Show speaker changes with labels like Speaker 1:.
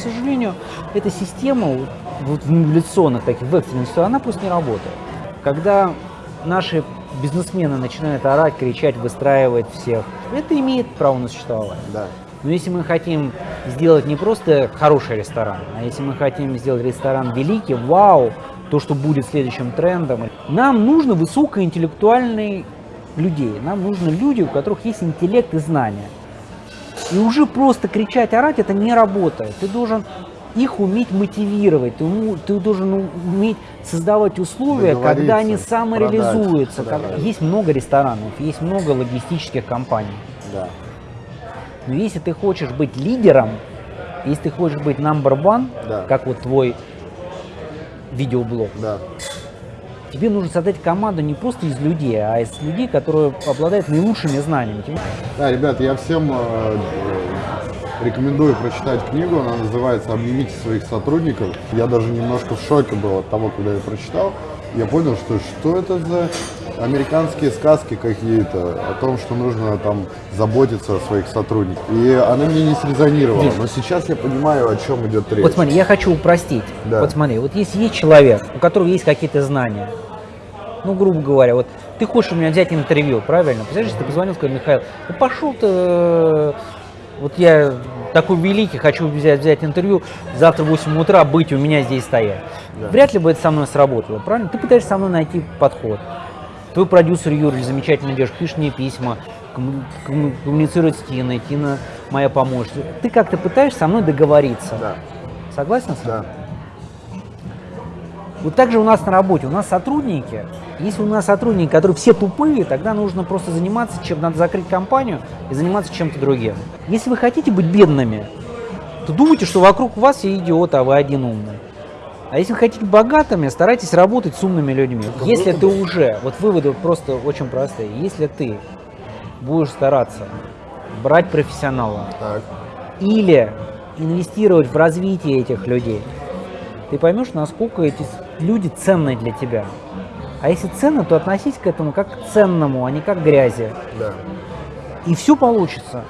Speaker 1: К сожалению, эта система вот в инволюционных таких, в экстренных ситуациях, она просто не работает. Когда наши бизнесмены начинают орать, кричать, выстраивать всех, это имеет право на существование.
Speaker 2: Да.
Speaker 1: Но если мы хотим сделать не просто хороший ресторан, а если мы хотим сделать ресторан великий, вау, то, что будет следующим трендом, нам нужно высокоинтеллектуальные людей, нам нужны люди, у которых есть интеллект и знания. И уже просто кричать, орать, это не работает. Ты должен их уметь мотивировать, ты, ты должен уметь создавать условия, когда они самореализуются.
Speaker 2: продать,
Speaker 1: Как-
Speaker 2: да.
Speaker 1: Есть много ресторанов, есть много логистических компаний.
Speaker 2: Да.
Speaker 1: Но если ты хочешь быть лидером, если ты хочешь быть number one,
Speaker 2: Да.
Speaker 1: как вот твой видеоблог,
Speaker 2: Да.
Speaker 1: Тебе нужно создать команду не просто из людей, а из людей, которые обладают наилучшими знаниями.
Speaker 2: Да, ребят, я всем э, рекомендую прочитать книгу, она называется «Обнимите своих сотрудников». Я даже немножко в шоке был от того, когда я прочитал. Я понял, что что это за американские сказки какие-то о том, что нужно там заботиться о своих сотрудниках. И она мне не срезонировала. Но сейчас я понимаю, о чем идет речь.
Speaker 1: Вот смотри, я хочу упростить.
Speaker 2: Да.
Speaker 1: Вот смотри, вот если есть человек, у которого есть какие-то знания, ну, грубо говоря, вот ты хочешь у меня взять интервью, правильно? Представляешь, ты позвонил, сказал, Михаил, ну пошел ты, э, вот я такой великий, хочу взять, взять интервью, завтра в 8 утра быть у меня здесь стоять.
Speaker 2: Да.
Speaker 1: Вряд ли бы это со мной сработало, правильно? Ты пытаешься со мной найти подход. Твой продюсер Юрий замечательно делаешь, пишет мне письма, комму- комму- коммуницирует с Тиной, Тина моя помощница. Ты как-то пытаешься со мной договориться.
Speaker 2: Да,
Speaker 1: Согласен с
Speaker 2: да.
Speaker 1: Вот так же у нас на работе, у нас сотрудники, если у нас сотрудники, которые все тупые, тогда нужно просто заниматься чем, надо закрыть компанию и заниматься чем-то другим. Если вы хотите быть бедными, то думайте, что вокруг вас все идиоты, а вы один умный. А если вы хотите богатыми, старайтесь работать с умными людьми. Если ты уже, вот выводы просто очень простые, если ты будешь стараться брать профессионала
Speaker 2: Так.
Speaker 1: или инвестировать в развитие этих людей, ты поймешь, насколько эти люди ценны для тебя. А если ценны, то относись к этому как к ценному, а не как к грязи.
Speaker 2: Да.
Speaker 1: И все получится.